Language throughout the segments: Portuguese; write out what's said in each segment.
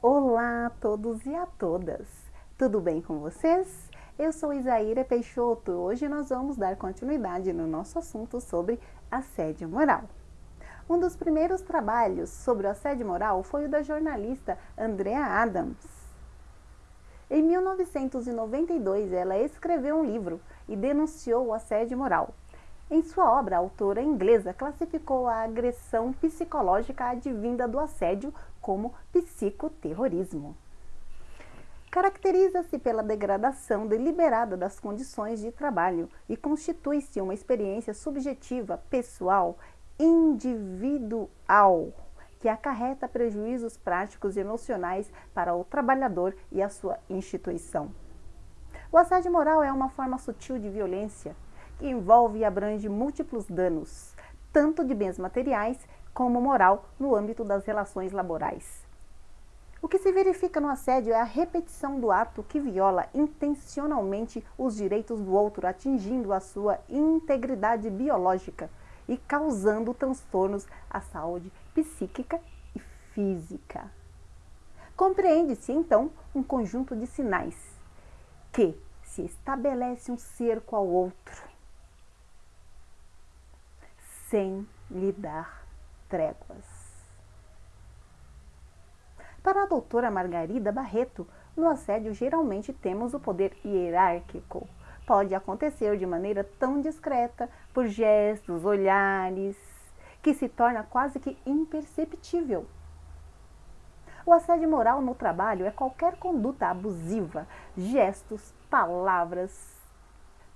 Olá a todos e a todas! Tudo bem com vocês? Eu sou Isaíra Peixoto e hoje nós vamos dar continuidade no nosso assunto sobre assédio moral. Um dos primeiros trabalhos sobre o assédio moral foi o da jornalista Andrea Adams. Em 1992, ela escreveu um livro e denunciou o assédio moral. Em sua obra, a autora inglesa classificou a agressão psicológica advinda do assédio como psicoterrorismo. Caracteriza-se pela degradação deliberada das condições de trabalho e constitui-se uma experiência subjetiva, pessoal, individual, que acarreta prejuízos práticos e emocionais para o trabalhador e a sua instituição. O assédio moral é uma forma sutil de violência que envolve e abrange múltiplos danos, tanto de bens materiais como moral no âmbito das relações laborais. O que se verifica no assédio é a repetição do ato que viola intencionalmente os direitos do outro, atingindo a sua integridade biológica e causando transtornos à saúde psíquica e física. Compreende-se, então, um conjunto de sinais que se estabelece um cerco ao outro sem lhe dar tréguas. Para a doutora Margarida Barreto, no assédio geralmente temos o poder hierárquico. Pode acontecer de maneira tão discreta, por gestos, olhares, que se torna quase que imperceptível. O assédio moral no trabalho é qualquer conduta abusiva, gestos, palavras,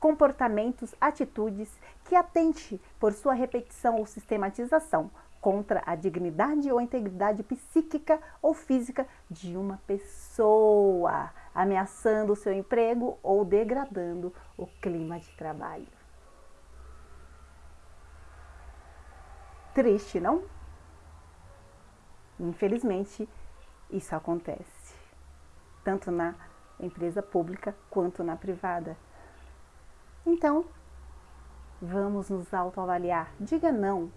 comportamentos, atitudes que atente por sua repetição ou sistematização contra a dignidade ou integridade psíquica ou física de uma pessoa, ameaçando o seu emprego ou degradando o clima de trabalho. Triste, não? Infelizmente, isso acontece, tanto na empresa pública quanto na privada. Então, vamos nos autoavaliar. Diga não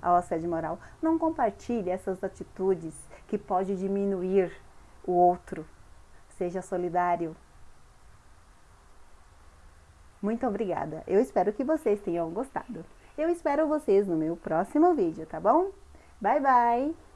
ao assédio moral. Não compartilhe essas atitudes que pode diminuir o outro. Seja solidário. Muito obrigada. Eu espero que vocês tenham gostado. Eu espero vocês no meu próximo vídeo, tá bom? Bye, bye!